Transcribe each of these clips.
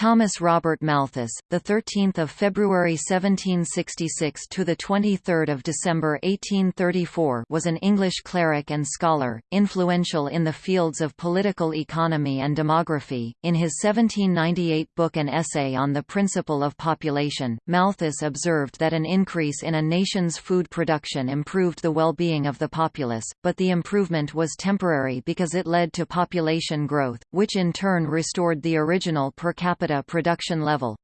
Thomas Robert Malthus, the 13th of February 1766 to the 23rd of December 1834, was an English cleric and scholar, influential in the fields of political economy and demography. In his 1798 book An Essay on the Principle of Population, Malthus observed that an increase in a nation's food production improved the well-being of the populace, but the improvement was temporary because it led to population growth, which in turn restored the original per capita capita production level.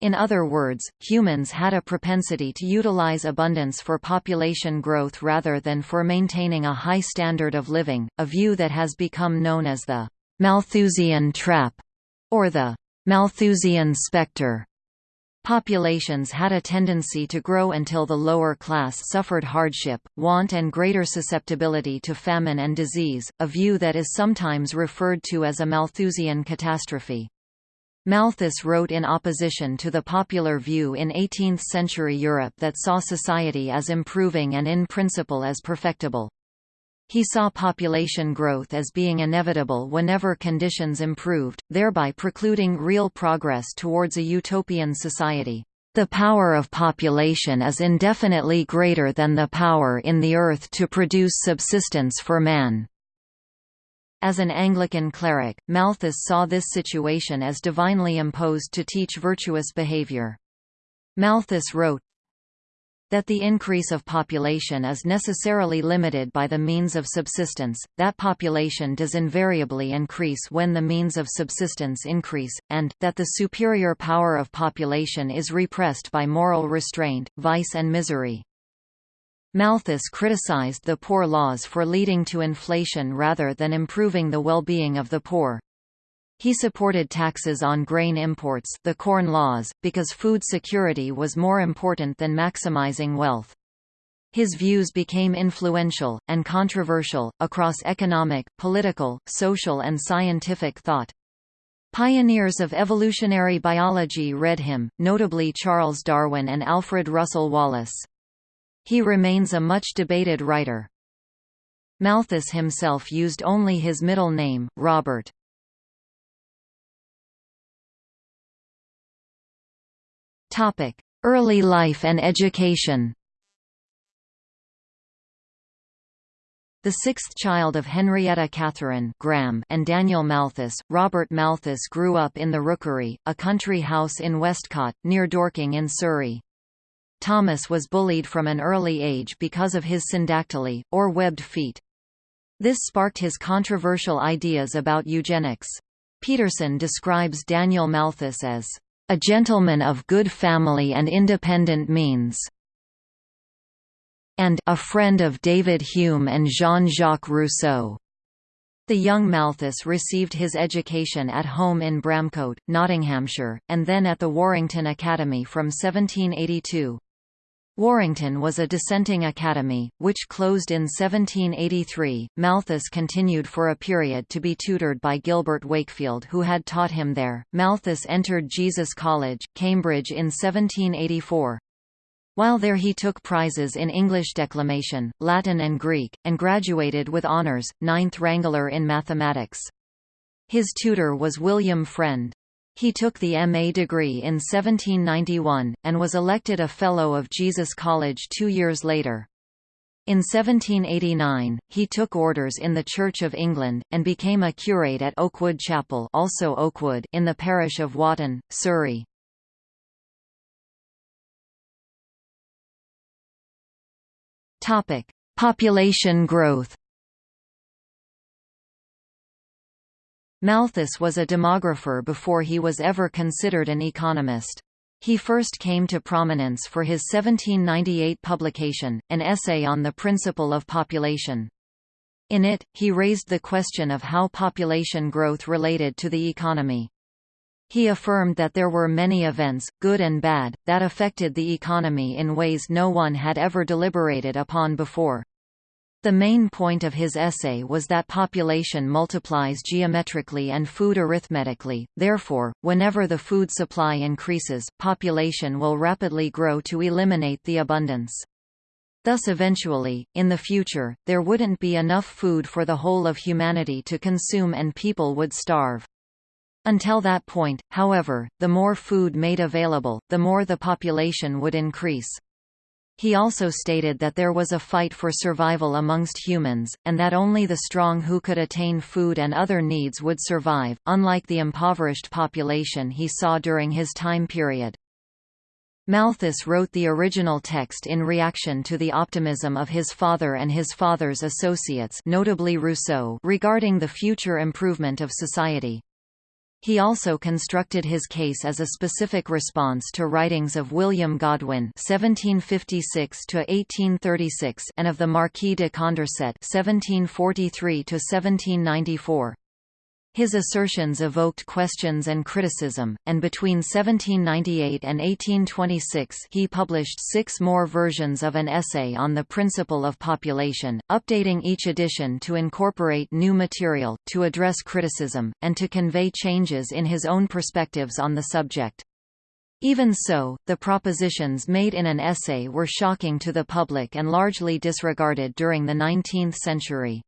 In other words, humans had a propensity to utilize abundance for population growth rather than for maintaining a high standard of living, a view that has become known as the Malthusian trap, or the Malthusian spectre. Populations had a tendency to grow until the lower class suffered hardship, want and greater susceptibility to famine and disease, a view that is sometimes referred to as a Malthusian catastrophe. Malthus wrote in opposition to the popular view in 18th-century Europe that saw society as improving and in principle as perfectible. He saw population growth as being inevitable whenever conditions improved, thereby precluding real progress towards a utopian society. The power of population is indefinitely greater than the power in the earth to produce subsistence for man. As an Anglican cleric, Malthus saw this situation as divinely imposed to teach virtuous behavior. Malthus wrote, that the increase of population is necessarily limited by the means of subsistence, that population does invariably increase when the means of subsistence increase, and, that the superior power of population is repressed by moral restraint, vice and misery. Malthus criticized the poor laws for leading to inflation rather than improving the well-being of the poor. He supported taxes on grain imports the Corn Laws, because food security was more important than maximizing wealth. His views became influential, and controversial, across economic, political, social and scientific thought. Pioneers of evolutionary biology read him, notably Charles Darwin and Alfred Russel Wallace. He remains a much debated writer. Malthus himself used only his middle name, Robert. Early life and education The sixth child of Henrietta Catherine Graham and Daniel Malthus, Robert Malthus grew up in the Rookery, a country house in Westcott, near Dorking in Surrey. Thomas was bullied from an early age because of his syndactyly, or webbed feet. This sparked his controversial ideas about eugenics. Peterson describes Daniel Malthus as a gentleman of good family and independent means, and a friend of David Hume and Jean-Jacques Rousseau. The young Malthus received his education at home in Bramcote, Nottinghamshire, and then at the Warrington Academy from 1782. Warrington was a dissenting academy, which closed in 1783. Malthus continued for a period to be tutored by Gilbert Wakefield, who had taught him there. Malthus entered Jesus College, Cambridge in 1784. While there he took prizes in English declamation, Latin and Greek, and graduated with honours, ninth wrangler in mathematics. His tutor was William Frend. He took the M.A. degree in 1791, and was elected a Fellow of Jesus College two years later. In 1789, he took orders in the Church of England, and became a curate at Okewood Chapel also Oakwood in the parish of Wotton, Surrey. Population growth Malthus was a demographer before he was ever considered an economist. He first came to prominence for his 1798 publication, an essay on the principle of population. In it, he raised the question of how population growth related to the economy. He affirmed that there were many events, good and bad, that affected the economy in ways no one had ever deliberated upon before. The main point of his essay was that population multiplies geometrically and food arithmetically, therefore, whenever the food supply increases, population will rapidly grow to eliminate the abundance. Thus eventually, in the future, there wouldn't be enough food for the whole of humanity to consume and people would starve. Until that point, however, the more food made available, the more the population would increase. He also stated that there was a fight for survival amongst humans, and that only the strong who could attain food and other needs would survive, unlike the impoverished population he saw during his time period. Malthus wrote the original text in reaction to the optimism of his father and his father's associates notably Rousseau regarding the future improvement of society. He also constructed his case as a specific response to writings of William Godwin (1756–1836) and of the Marquis de Condorcet (1743–1794). His assertions evoked questions and criticism, and between 1798 and 1826 he published six more versions of an essay on the principle of population, updating each edition to incorporate new material, to address criticism, and to convey changes in his own perspectives on the subject. Even so, the propositions made in an essay were shocking to the public and largely disregarded during the 19th century.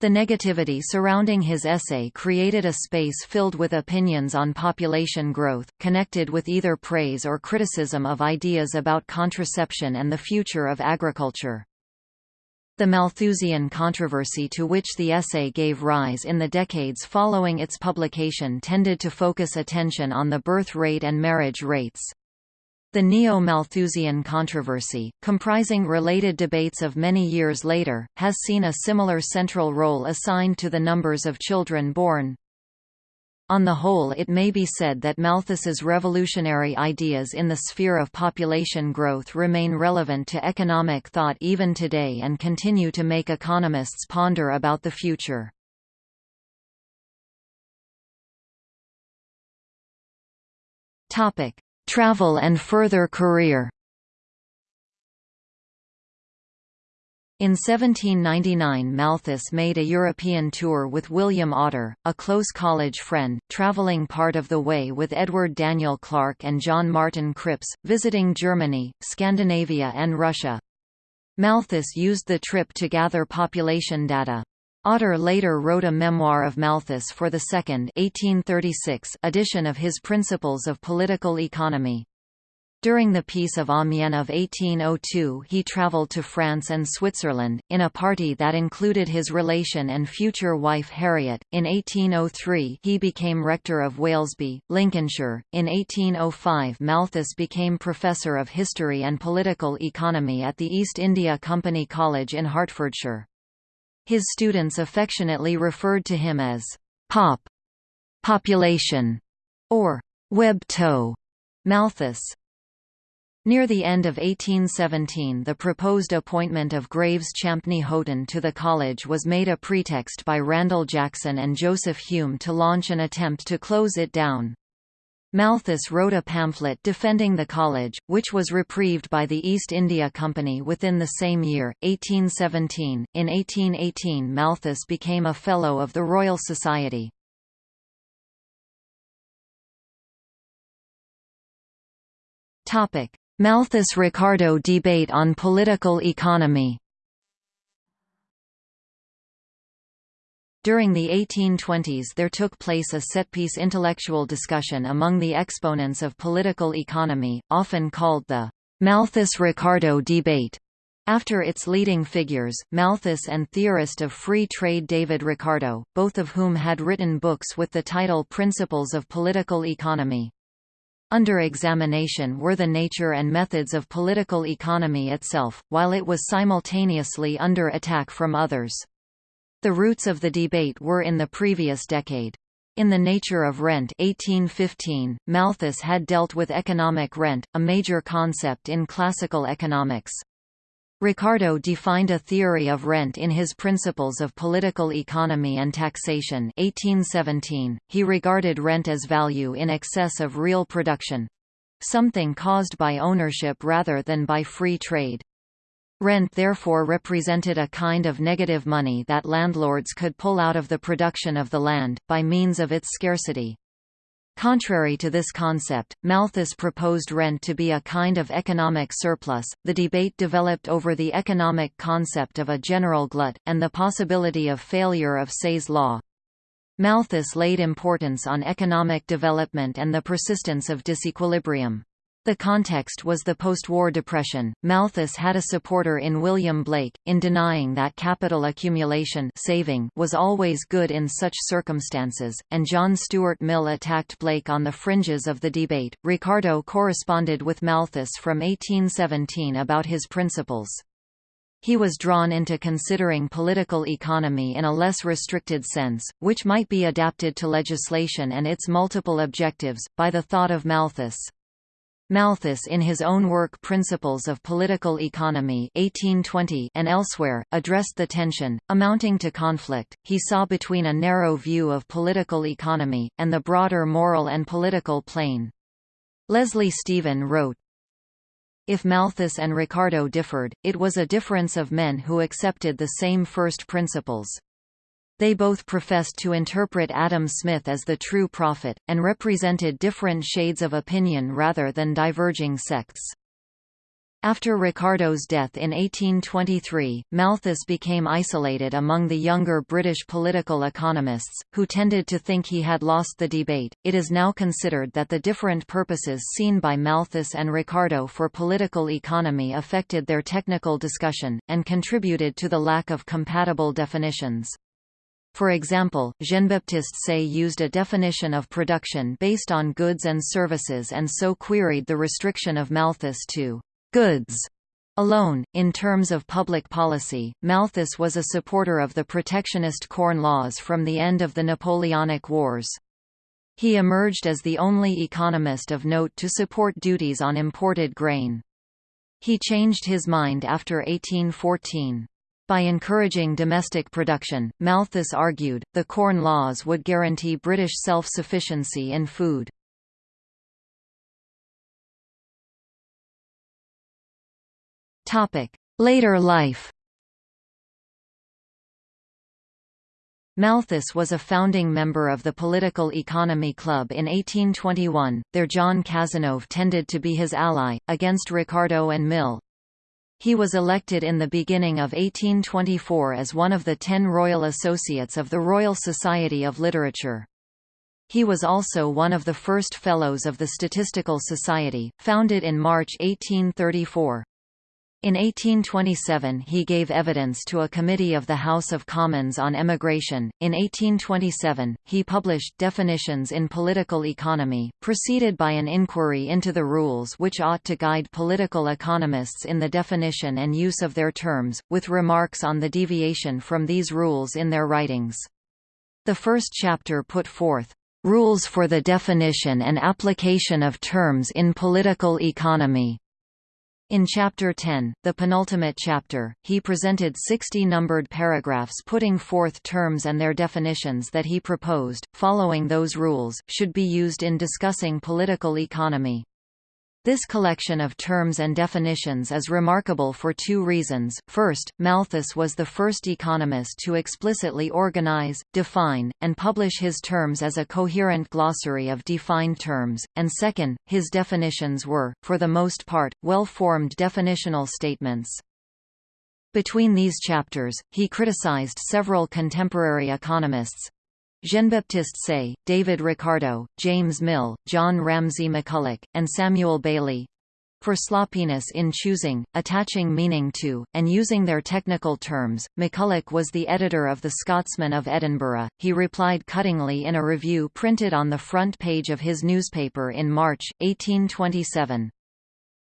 The negativity surrounding his essay created a space filled with opinions on population growth, connected with either praise or criticism of ideas about contraception and the future of agriculture. The Malthusian controversy to which the essay gave rise in the decades following its publication tended to focus attention on the birth rate and marriage rates. The Neo-Malthusian controversy, comprising related debates of many years later, has seen a similar central role assigned to the numbers of children born. On the whole it may be said that Malthus's revolutionary ideas in the sphere of population growth remain relevant to economic thought even today and continue to make economists ponder about the future. Topic: Travel and further career In 1799 Malthus made a European tour with William Otter, a close college friend, travelling part of the way with Edward Daniel Clarke and John Martin Cripps, visiting Germany, Scandinavia and Russia. Malthus used the trip to gather population data. Otter later wrote a memoir of Malthus for the second 1836 edition of his Principles of Political Economy. During the Peace of Amiens of 1802 he travelled to France and Switzerland, in a party that included his relation and future wife Harriet. In 1803 he became rector of Walesby, Lincolnshire. In 1805 Malthus became Professor of History and Political Economy at the East India Company College in Hertfordshire. His students affectionately referred to him as Pop, population, or Web toe, Malthus. Near the end of 1817 the proposed appointment of Graves Champney Haughton to the college was made a pretext by Randle Jackson and Joseph Hume to launch an attempt to close it down. Malthus wrote a pamphlet defending the college, which was reprieved by the East India Company within the same year, 1817. In 1818 Malthus became a Fellow of the Royal Society. Malthus-Ricardo debate on political economy During the 1820s there took place a set-piece intellectual discussion among the exponents of political economy, often called the Malthus-Ricardo debate. After its leading figures, Malthus and theorist of free trade David Ricardo, both of whom had written books with the title Principles of Political Economy. Under examination were the nature and methods of political economy itself, while it was simultaneously under attack from others. The roots of the debate were in the previous decade. In The Nature of Rent 1815, Malthus had dealt with economic rent, a major concept in classical economics. Ricardo defined a theory of rent in his Principles of Political Economy and Taxation 1817. He regarded rent as value in excess of real production—something caused by ownership rather than by free trade. Rent therefore represented a kind of negative money that landlords could pull out of the production of the land, by means of its scarcity. Contrary to this concept, Malthus proposed rent to be a kind of economic surplus. The debate developed over the economic concept of a general glut, and the possibility of failure of Say's law. Malthus laid importance on economic development and the persistence of disequilibrium. The context was the post-war depression. Malthus had a supporter in William Blake, in denying that capital accumulation saving was always good in such circumstances, and John Stuart Mill attacked Blake on the fringes of the debate. Ricardo corresponded with Malthus from 1817 about his principles. He was drawn into considering political economy in a less restricted sense, which might be adapted to legislation and its multiple objectives, by the thought of Malthus. Malthus in his own work Principles of Political Economy 1820 and elsewhere, addressed the tension, amounting to conflict, he saw between a narrow view of political economy, and the broader moral and political plane. Leslie Stephen wrote, if Malthus and Ricardo differed, it was a difference of men who accepted the same first principles. They both professed to interpret Adam Smith as the true prophet, and represented different shades of opinion rather than diverging sects. After Ricardo's death in 1823, Malthus became isolated among the younger British political economists, who tended to think he had lost the debate. It is now considered that the different purposes seen by Malthus and Ricardo for political economy affected their technical discussion, and contributed to the lack of compatible definitions. For example, Jean-Baptiste Say used a definition of production based on goods and services and so queried the restriction of Malthus to goods alone. In terms of public policy, Malthus was a supporter of the protectionist corn laws from the end of the Napoleonic Wars. He emerged as the only economist of note to support duties on imported grain. He changed his mind after 1814. By encouraging domestic production, Malthus argued, the Corn Laws would guarantee British self-sufficiency in food. Later life Malthus was a founding member of the Political Economy Club in 1821, there John Cazenove tended to be his ally, against Ricardo and Mill. He was elected in the beginning of 1824 as one of the ten Royal Associates of the Royal Society of Literature. He was also one of the first Fellows of the Statistical Society, founded in March 1834. In 1827 he gave evidence to a committee of the House of Commons on emigration. In 1827, he published Definitions in Political Economy, preceded by an inquiry into the rules which ought to guide political economists in the definition and use of their terms, with remarks on the deviation from these rules in their writings. The first chapter put forth rules for the definition and application of terms in political economy in Chapter 10, the penultimate chapter, he presented 60 numbered paragraphs putting forth terms and their definitions that he proposed, following those rules, should be used in discussing political economy. This collection of terms and definitions is remarkable for two reasons. First, Malthus was the first economist to explicitly organize, define, and publish his terms as a coherent glossary of defined terms, and second, his definitions were, for the most part, well-formed definitional statements. Between these chapters, he criticized several contemporary economists, Jean-Baptiste Say, David Ricardo, James Mill, John Ramsay McCulloch, and Samuel Bailey for sloppiness in choosing, attaching meaning to, and using their technical terms. McCulloch was the editor of The Scotsman of Edinburgh. He replied cuttingly in a review printed on the front page of his newspaper in March, 1827.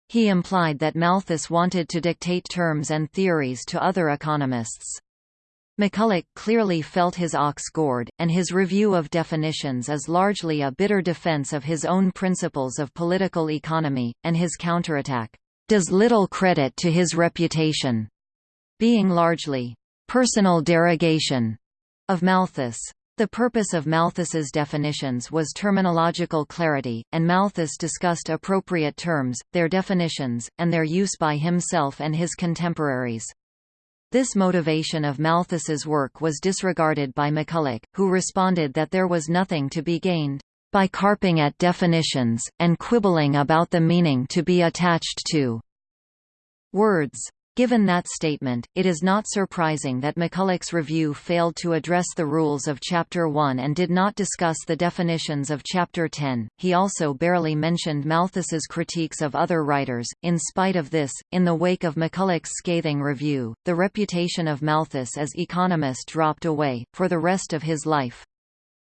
He implied that Malthus wanted to dictate terms and theories to other economists. McCulloch clearly felt his ox gored, and his review of definitions is largely a bitter defense of his own principles of political economy, and his counterattack does little credit to his reputation, being largely personal derogation of Malthus. The purpose of Malthus's definitions was terminological clarity, and Malthus discussed appropriate terms, their definitions, and their use by himself and his contemporaries. This motivation of Malthus's work was disregarded by McCulloch, who responded that there was nothing to be gained by carping at definitions, and quibbling about the meaning to be attached to words. Given that statement, it is not surprising that McCulloch's review failed to address the rules of Chapter 1 and did not discuss the definitions of Chapter 10. He also barely mentioned Malthus's critiques of other writers. In spite of this, in the wake of McCulloch's scathing review, the reputation of Malthus as economist dropped away, for the rest of his life.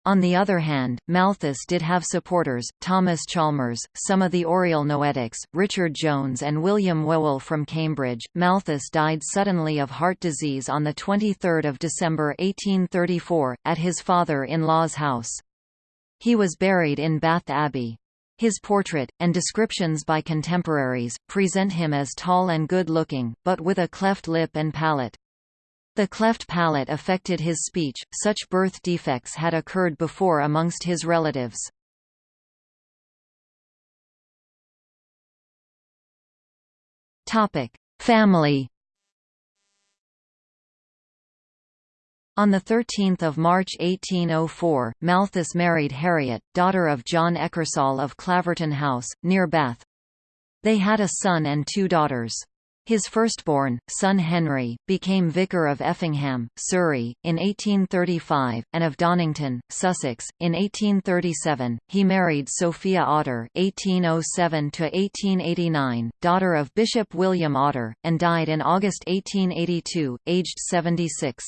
On the other hand, Malthus did have supporters, Thomas Chalmers, some of the Oriel Noetics, Richard Jones and William Whewell from Cambridge. Malthus died suddenly of heart disease on 23 December 1834, at his father-in-law's house. He was buried in Bath Abbey. His portrait, and descriptions by contemporaries, present him as tall and good-looking, but with a cleft lip and palate. The cleft palate affected his speech, such birth defects had occurred before amongst his relatives. Family On 13 March 1804, Malthus married Harriet, daughter of John Eckersall of Claverton House, near Bath. They had a son and two daughters. His firstborn, son Henry, became Vicar of Effingham, Surrey, in 1835, and of Donnington, Sussex, in 1837. He married Sophia Otter (1807–1889), daughter of Bishop William Otter, and died in August 1882, aged 76.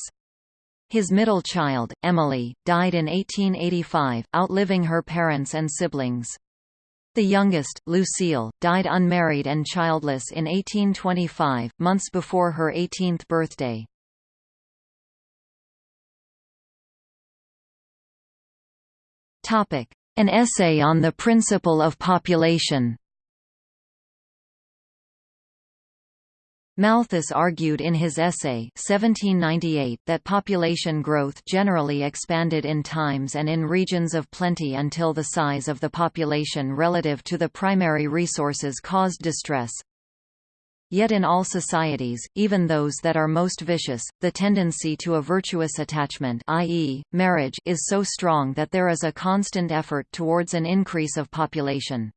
His middle child, Emily, died in 1885, outliving her parents and siblings. The youngest, Lucille, died unmarried and childless in 1825, months before her 18th birthday. An essay on the principle of population Malthus argued in his essay 1798 that population growth generally expanded in times and in regions of plenty until the size of the population relative to the primary resources caused distress. Yet in all societies, even those that are most vicious, the tendency to a virtuous attachment i.e., marriage is so strong that there is a constant effort towards an increase of population.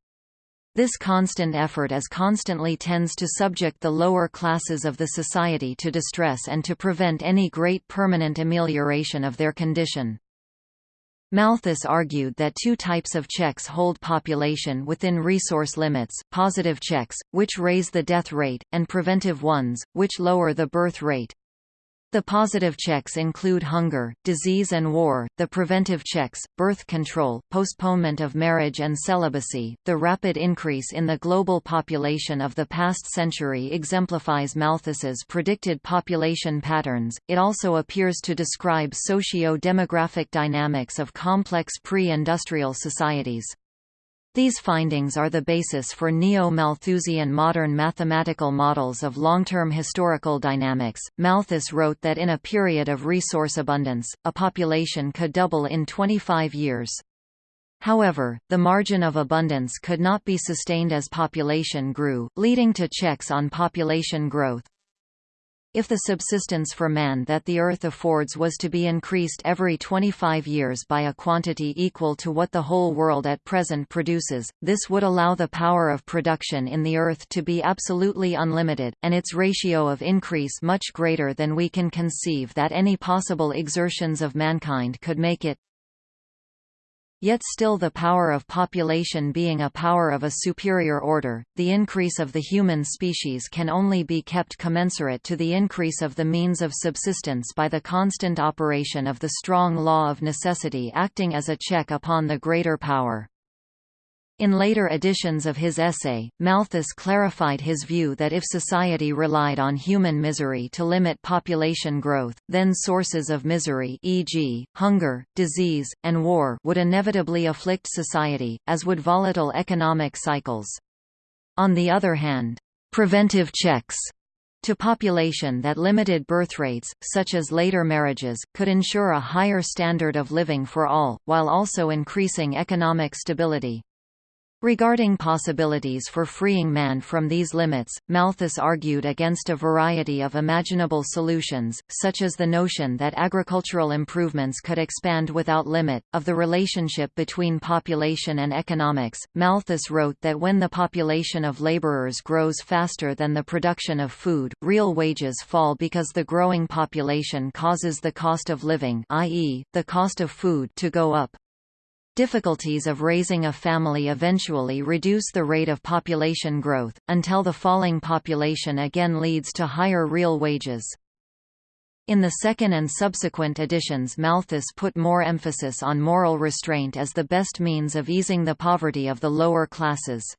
This constant effort as constantly tends to subject the lower classes of the society to distress and to prevent any great permanent amelioration of their condition. Malthus argued that two types of checks hold population within resource limits, positive checks, which raise the death rate, and preventive ones, which lower the birth rate. The positive checks include hunger, disease and war, the preventive checks, birth control, postponement of marriage and celibacy. The rapid increase in the global population of the past century exemplifies Malthus's predicted population patterns. It also appears to describe socio-demographic dynamics of complex pre-industrial societies. These findings are the basis for neo-Malthusian modern mathematical models of long-term historical dynamics. Malthus wrote that in a period of resource abundance, a population could double in 25 years. However, the margin of abundance could not be sustained as population grew, leading to checks on population growth. If the subsistence for man that the earth affords was to be increased every 25 years by a quantity equal to what the whole world at present produces, this would allow the power of production in the earth to be absolutely unlimited, and its ratio of increase much greater than we can conceive that any possible exertions of mankind could make it. Yet still the power of population being a power of a superior order, the increase of the human species can only be kept commensurate to the increase of the means of subsistence by the constant operation of the strong law of necessity acting as a check upon the greater power. In later editions of his essay, Malthus clarified his view that if society relied on human misery to limit population growth, then sources of misery e.g., hunger, disease, and war would inevitably afflict society, as would volatile economic cycles. On the other hand, preventive checks to population that limited birth rates, such as later marriages, could ensure a higher standard of living for all, while also increasing economic stability. Regarding possibilities for freeing man from these limits, Malthus argued against a variety of imaginable solutions, such as the notion that agricultural improvements could expand without limit. Of the relationship between population and economics, Malthus wrote that when the population of laborers grows faster than the production of food, real wages fall because the growing population causes the cost of living i.e., the cost of food to go up. Difficulties of raising a family eventually reduce the rate of population growth, until the falling population again leads to higher real wages. In the second and subsequent editions Malthus put more emphasis on moral restraint as the best means of easing the poverty of the lower classes.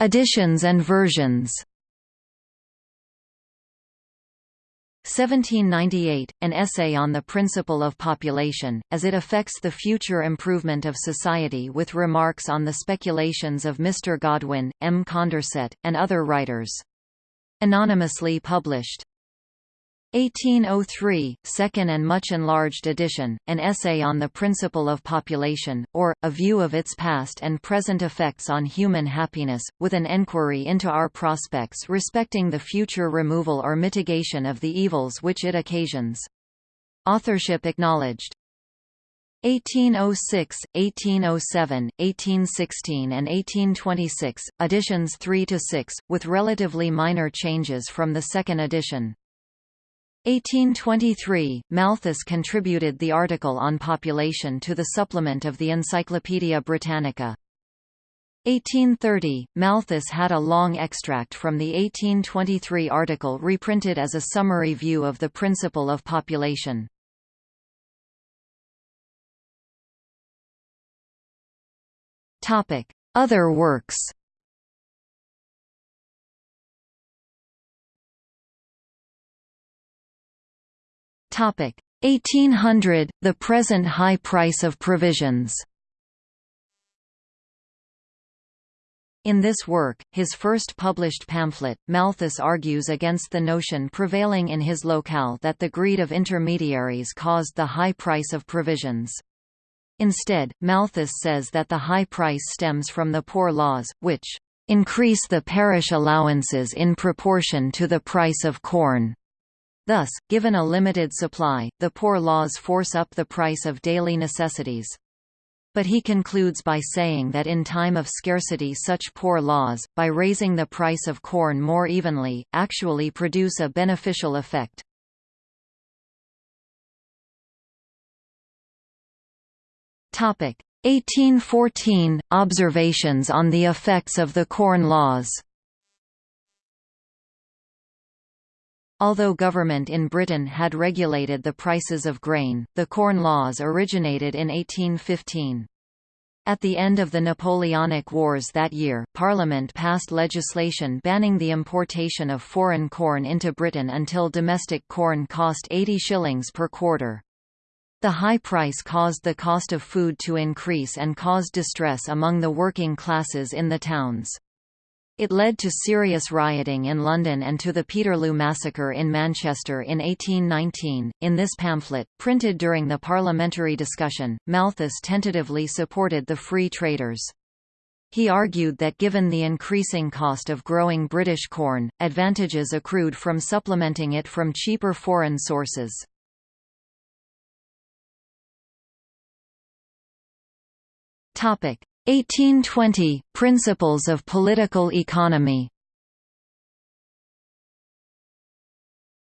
Editions and versions 1798, an essay on the principle of population, as it affects the future improvement of society with remarks on the speculations of Mr. Godwin, M. Condorcet, and other writers. Anonymously published. 1803, second and much enlarged edition, an essay on the principle of population, or, a view of its past and present effects on human happiness, with an enquiry into our prospects respecting the future removal or mitigation of the evils which it occasions. Authorship acknowledged. 1806, 1807, 1816 and 1826, editions 3–6, with relatively minor changes from the second edition. 1823, Malthus contributed the article on population to the supplement of the Encyclopaedia Britannica. 1830, Malthus had a long extract from the 1823 article reprinted as a summary view of the principle of population. Other works Topic 1800 The present high price of provisions. In this work, his first published pamphlet, Malthus argues against the notion prevailing in his locale that the greed of intermediaries caused the high price of provisions. Instead, Malthus says that the high price stems from the poor laws, which increase the parish allowances in proportion to the price of corn. Thus, given a limited supply, the poor laws force up the price of daily necessities. But he concludes by saying that in time of scarcity such poor laws, by raising the price of corn more evenly, actually produce a beneficial effect. Topic 1814 Observations on the effects of the Corn Laws Although government in Britain had regulated the prices of grain, the Corn Laws originated in 1815. At the end of the Napoleonic Wars that year, Parliament passed legislation banning the importation of foreign corn into Britain until domestic corn cost 80 shillings per quarter. The high price caused the cost of food to increase and caused distress among the working classes in the towns. It led to serious rioting in London and to the Peterloo massacre in Manchester in 1819. In this pamphlet, printed during the parliamentary discussion, Malthus tentatively supported the free traders. He argued that given the increasing cost of growing British corn, advantages accrued from supplementing it from cheaper foreign sources. Topic: 1820 – Principles of political economy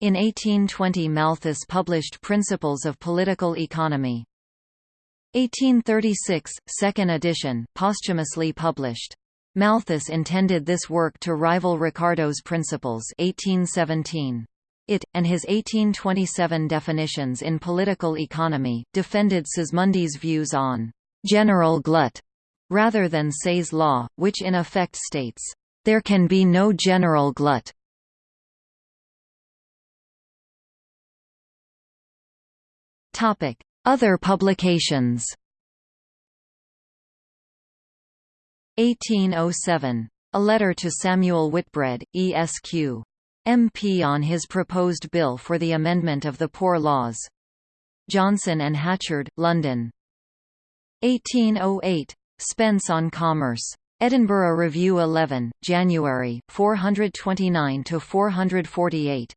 In 1820 Malthus published Principles of Political Economy. 1836, second edition, posthumously published. Malthus intended this work to rival Ricardo's Principles 1817. It, and his 1827 definitions in political economy, defended Sismondi's views on «general glut» rather than Say's law, which in effect states, "...there can be no general glut." Topic Other publications 1807. A letter to Samuel Whitbread, ESQ. MP on his proposed bill for the amendment of the Poor Laws. Johnson and Hatchard, London. 1808. Spence on Commerce. Edinburgh Review 11, January, 429–448.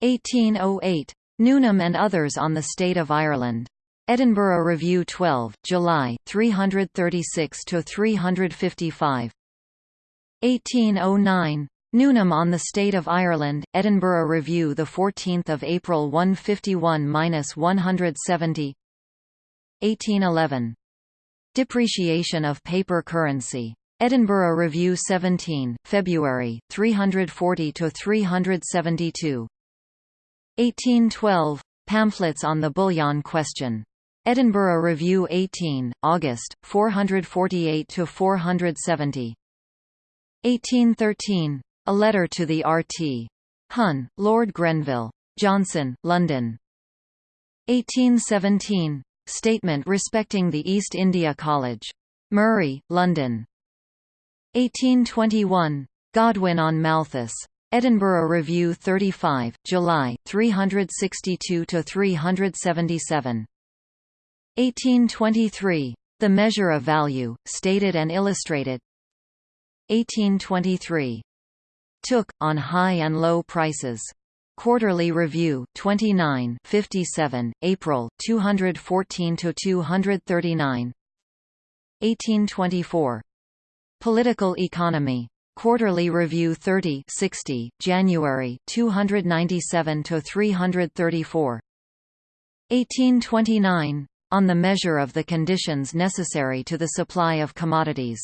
1808. Newnham and Others on the State of Ireland. Edinburgh Review 12, July, 336–355. 1809. Newnham on the State of Ireland, Edinburgh Review 14 April 151–170 1811. Depreciation of paper currency. Edinburgh Review 17, February, 340–372 1812. Pamphlets on the Bullion Question. Edinburgh Review 18, August, 448–470 1813. A Letter to the R.T. Hun, Lord Grenville. Johnson, London. 1817. Statement respecting the East India College. Murray, London. 1821. Godwin on Malthus. Edinburgh Review 35, July, 362–377. 1823. The Measure of Value, Stated and Illustrated 1823. Tooke, on high and low prices. Quarterly Review 29 57, April, 214–239 1824. Political Economy. Quarterly Review 30 60, January, 297–334 1829. On the measure of the conditions necessary to the supply of commodities.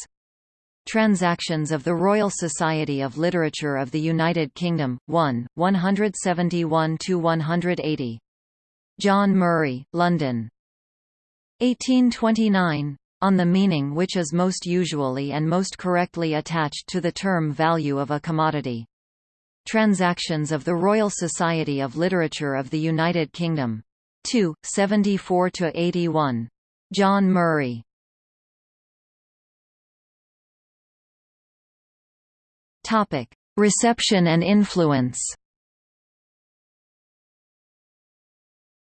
Transactions of the Royal Society of Literature of the United Kingdom, 1, 171–180. John Murray, London. 1829. On the meaning which is most usually and most correctly attached to the term value of a commodity. Transactions of the Royal Society of Literature of the United Kingdom. 2, 74–81. John Murray. Topic: Reception and influence.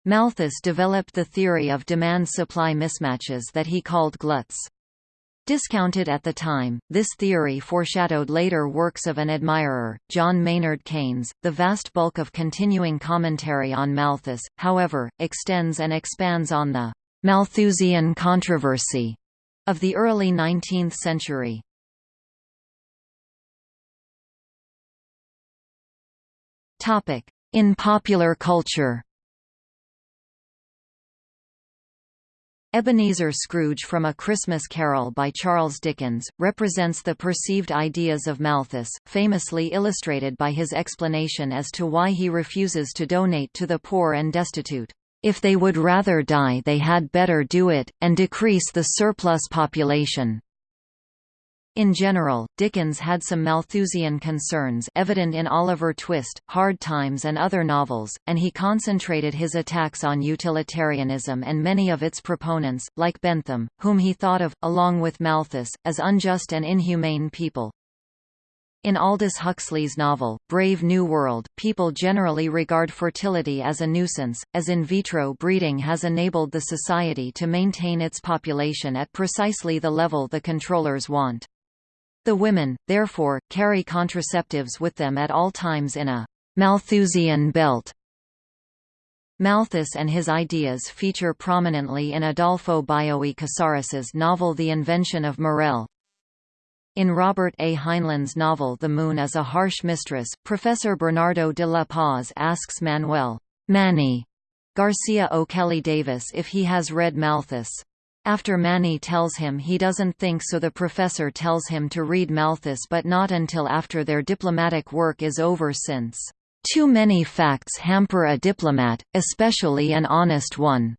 Malthus developed the theory of demand-supply mismatches that he called gluts. Discounted at the time, this theory foreshadowed later works of an admirer, John Maynard Keynes. The vast bulk of continuing commentary on Malthus, however, extends and expands on the Malthusian controversy of the early 19th century. In popular culture Ebenezer Scrooge from A Christmas Carol by Charles Dickens, represents the perceived ideas of Malthus, famously illustrated by his explanation as to why he refuses to donate to the poor and destitute. If they would rather die they had better do it, and decrease the surplus population. In general, Dickens had some Malthusian concerns evident in Oliver Twist, Hard Times and other novels, and he concentrated his attacks on utilitarianism and many of its proponents, like Bentham, whom he thought of, along with Malthus, as unjust and inhumane people. In Aldous Huxley's novel, Brave New World, people generally regard fertility as a nuisance, as in vitro breeding has enabled the society to maintain its population at precisely the level the controllers want. The women, therefore, carry contraceptives with them at all times in a Malthusian belt. Malthus and his ideas feature prominently in Adolfo Bioy Casares's novel The Invention of Morel. In Robert A. Heinlein's novel The Moon is a Harsh Mistress, Professor Bernardo de la Paz asks Manuel Manny Garcia O'Kelly Davis if he has read Malthus. After Manny tells him he doesn't think so the professor tells him to read Malthus but not until after their diplomatic work is over since, "...too many facts hamper a diplomat, especially an honest one."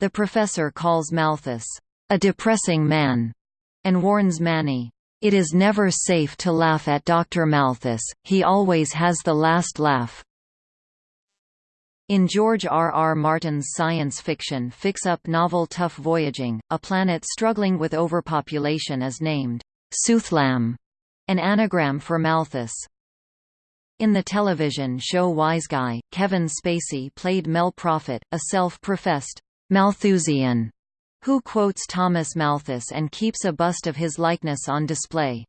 The professor calls Malthus, "...a depressing man," and warns Manny, "...it is never safe to laugh at Dr. Malthus, he always has the last laugh." In George R. R. Martin's science fiction fix-up novel Tough Voyaging, a planet struggling with overpopulation is named S'uthlam, an anagram for Malthus. In the television show Wiseguy, Kevin Spacey played Mel Profitt, a self-professed Malthusian who quotes Thomas Malthus and keeps a bust of his likeness on display.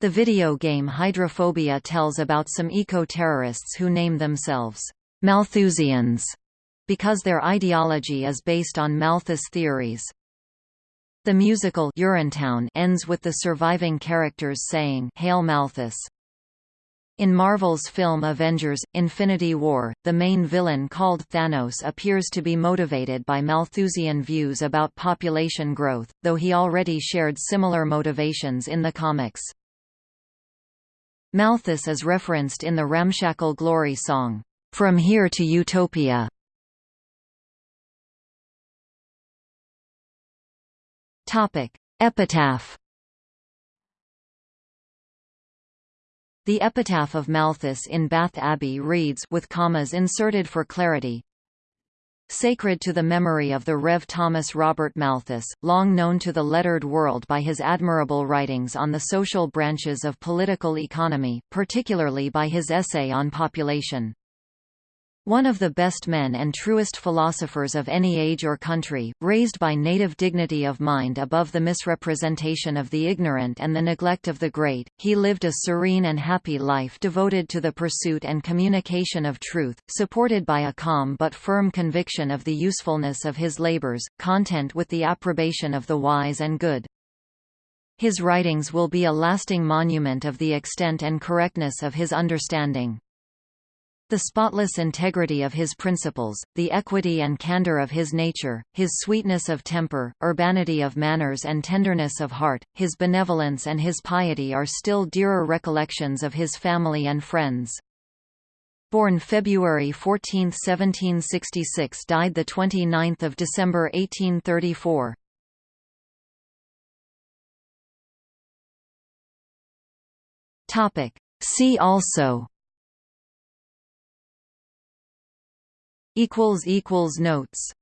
The video game Hydrophobia tells about some eco-terrorists who name themselves Malthusians because their ideology is based on Malthus theories. The musical Urinetown ends with the surviving characters saying Hail Malthus. In Marvel's film Avengers – Infinity War, the main villain called Thanos appears to be motivated by Malthusian views about population growth, though he already shared similar motivations in the comics. Malthus is referenced in the Ramshackle Glory song, From Here to Utopia. Epitaph. The epitaph of Malthus in Bath Abbey reads with commas inserted for clarity, Sacred to the memory of the Rev. Thomas Robert Malthus, long known to the lettered world by his admirable writings on the social branches of political economy, particularly by his essay on population. One of the best men and truest philosophers of any age or country, raised by native dignity of mind above the misrepresentation of the ignorant and the neglect of the great, he lived a serene and happy life devoted to the pursuit and communication of truth, supported by a calm but firm conviction of the usefulness of his labors, content with the approbation of the wise and good. His writings will be a lasting monument of the extent and correctness of his understanding. The spotless integrity of his principles, the equity and candor of his nature, his sweetness of temper, urbanity of manners and tenderness of heart, his benevolence and his piety are still dearer recollections of his family and friends. Born February 14, 1766 died 29 December 1834. See also equals equals notes